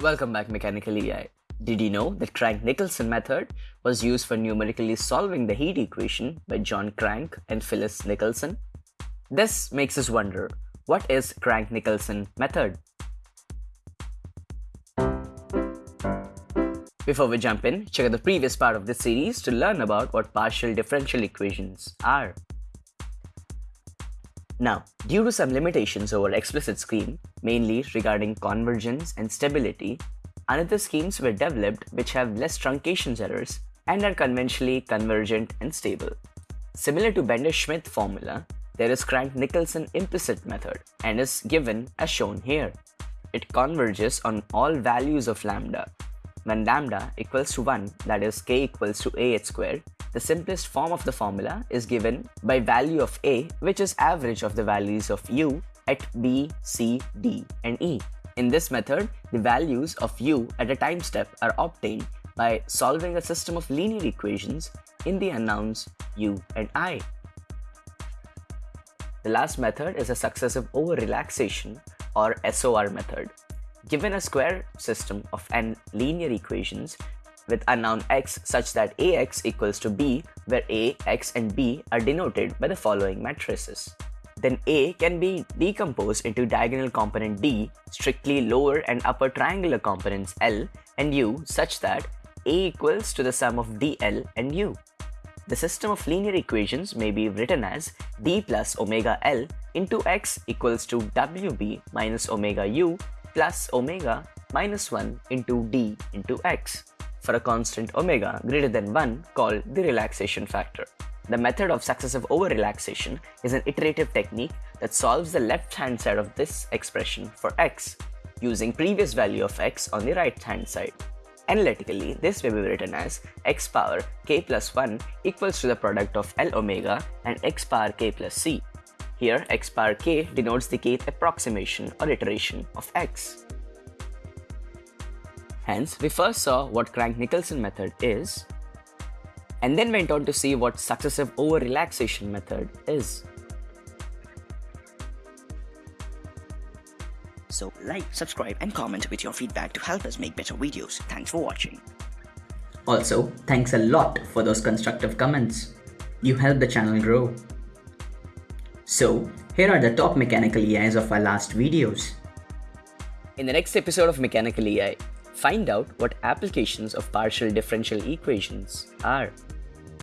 Welcome back Mechanical EI. Did you know that Crank-Nicolson method was used for numerically solving the heat equation by John Crank and Phyllis Nicolson? This makes us wonder, what is Crank-Nicolson method? Before we jump in, check out the previous part of this series to learn about what partial differential equations are. Now, due to some limitations over explicit scheme, mainly regarding convergence and stability, another schemes were developed which have less truncation errors and are conventionally convergent and stable. Similar to Bender-Schmidt formula, there is Crank-Nicolson implicit method and is given as shown here. It converges on all values of lambda. When lambda equals to 1, that is k equals to ah squared, the simplest form of the formula is given by value of A which is average of the values of U at B, C, D and E. In this method, the values of U at a time step are obtained by solving a system of linear equations in the unknowns U and I. The last method is a successive over-relaxation or SOR method. Given a square system of n linear equations, with unknown x such that ax equals to b where a, x and b are denoted by the following matrices. Then A can be decomposed into diagonal component D, strictly lower and upper triangular components L and U such that A equals to the sum of DL and U. The system of linear equations may be written as d plus omega L into x equals to WB minus omega U plus omega minus 1 into d into x for a constant omega greater than 1 called the relaxation factor. The method of successive over-relaxation is an iterative technique that solves the left-hand side of this expression for x, using previous value of x on the right-hand side. Analytically, this may be written as x power k plus 1 equals to the product of L omega and x power k plus c. Here, x power k denotes the kth approximation or iteration of x. Hence, we first saw what Crank-Nicolson method is, and then went on to see what successive over-relaxation method is. So like, subscribe and comment with your feedback to help us make better videos. Thanks for watching. Also, thanks a lot for those constructive comments. You help the channel grow. So, here are the top mechanical EIs of our last videos. In the next episode of Mechanical EI, Find out what applications of partial differential equations are.